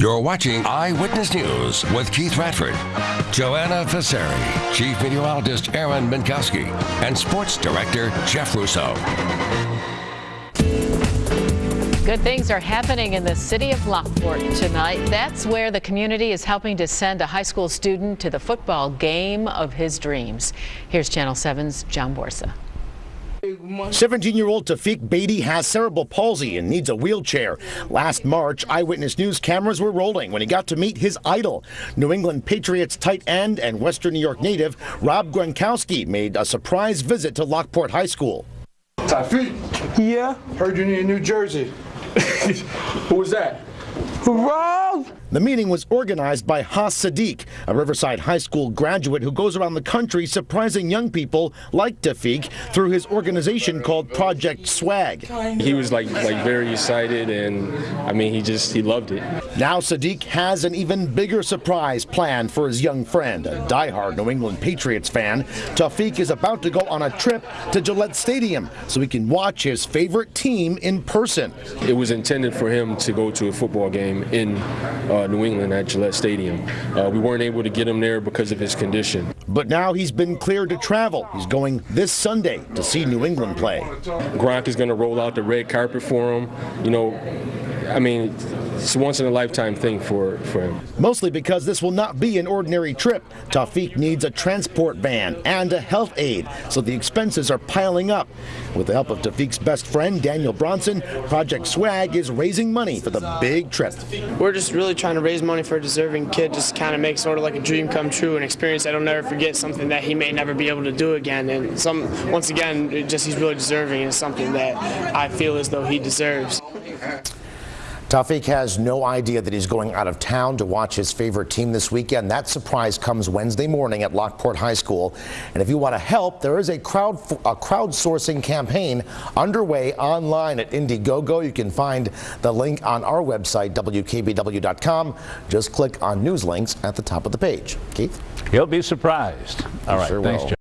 You're watching Eyewitness News with Keith Radford, Joanna Fasari, Chief Meteorologist Aaron Mentkowski, and Sports Director Jeff Russo. Good things are happening in the city of Lockport tonight. That's where the community is helping to send a high school student to the football game of his dreams. Here's Channel 7's John Borsa. 17-year-old Tafik Beatty has cerebral palsy and needs a wheelchair. Last March, Eyewitness News cameras were rolling when he got to meet his idol. New England Patriots tight end and Western New York native Rob Gronkowski made a surprise visit to Lockport High School. Tafik, Yeah. heard you in New Jersey. Who was that? Rob! The meeting was organized by Haas Sadiq, a Riverside High School graduate who goes around the country surprising young people like Tafik through his organization called Project Swag. He was like like very excited, and I mean he just he loved it. Now Sadiq has an even bigger surprise planned for his young friend, a diehard New England Patriots fan. Tafik is about to go on a trip to Gillette Stadium so he can watch his favorite team in person. It was intended for him to go to a football game in uh, New England at Gillette Stadium. Uh, we weren't able to get him there because of his condition. But now he's been cleared to travel. He's going this Sunday to see New England play. Gronk is going to roll out the red carpet for him. You know, I mean, it's a once in a lifetime thing for for him. Mostly because this will not be an ordinary trip. Tafik needs a transport van and a health aid, so the expenses are piling up. With the help of Tafik's best friend, Daniel Bronson, Project Swag is raising money for the big trip. We're just really trying to raise money for a deserving kid, just kind of make sort of like a dream come true, an experience that he'll never forget, something that he may never be able to do again. And some, once again, just he's really deserving and something that I feel as though he deserves. Tafik has no idea that he's going out of town to watch his favorite team this weekend. That surprise comes Wednesday morning at Lockport High School. And if you want to help, there is a crowd a crowdsourcing campaign underway online at Indiegogo. You can find the link on our website, WKBW.com. Just click on news links at the top of the page. Keith? He'll be surprised. All right, Sure thanks, will. John.